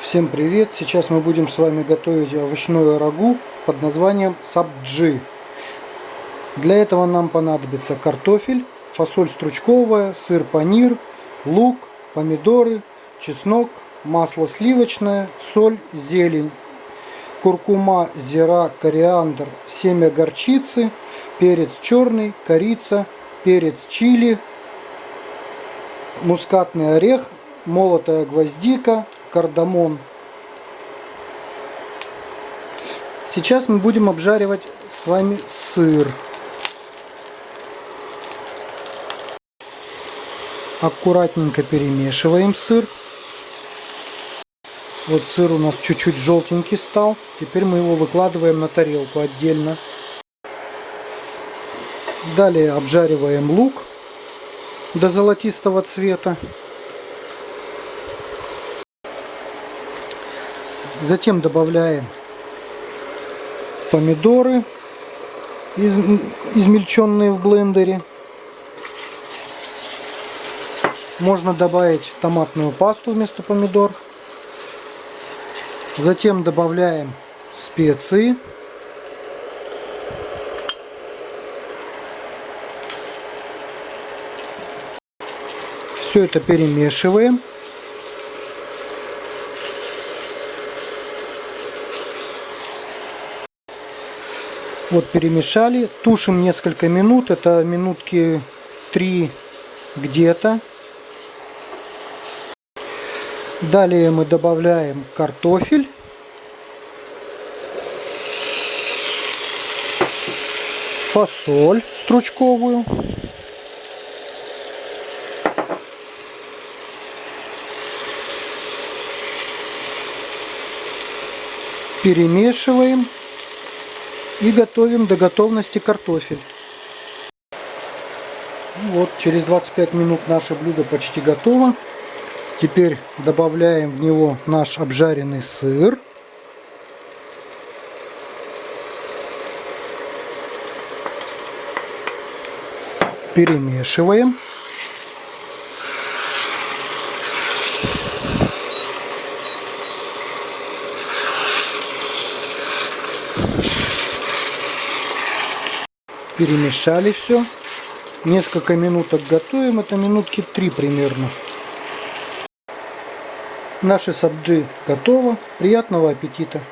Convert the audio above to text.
Всем привет! Сейчас мы будем с вами готовить овощное рагу под названием сабджи. Для этого нам понадобится картофель, фасоль стручковая, сыр панир, лук, помидоры, чеснок, масло сливочное, соль, зелень, куркума, зира, кориандр, семя горчицы, перец черный, корица, перец чили, мускатный орех, молотая гвоздика, кардамон. Сейчас мы будем обжаривать с вами сыр. Аккуратненько перемешиваем сыр. Вот сыр у нас чуть-чуть желтенький стал. Теперь мы его выкладываем на тарелку отдельно. Далее обжариваем лук до золотистого цвета. Затем добавляем помидоры из, измельченные в блендере. Можно добавить томатную пасту вместо помидор. Затем добавляем специи. Все это перемешиваем. Вот перемешали, тушим несколько минут, это минутки 3 где-то. Далее мы добавляем картофель. Фасоль стручковую. Перемешиваем и готовим до готовности картофель. Вот, через 25 минут наше блюдо почти готово. Теперь добавляем в него наш обжаренный сыр. Перемешиваем. Перемешали все. Несколько минуток готовим, это минутки три примерно. Наши сабджи готово. Приятного аппетита!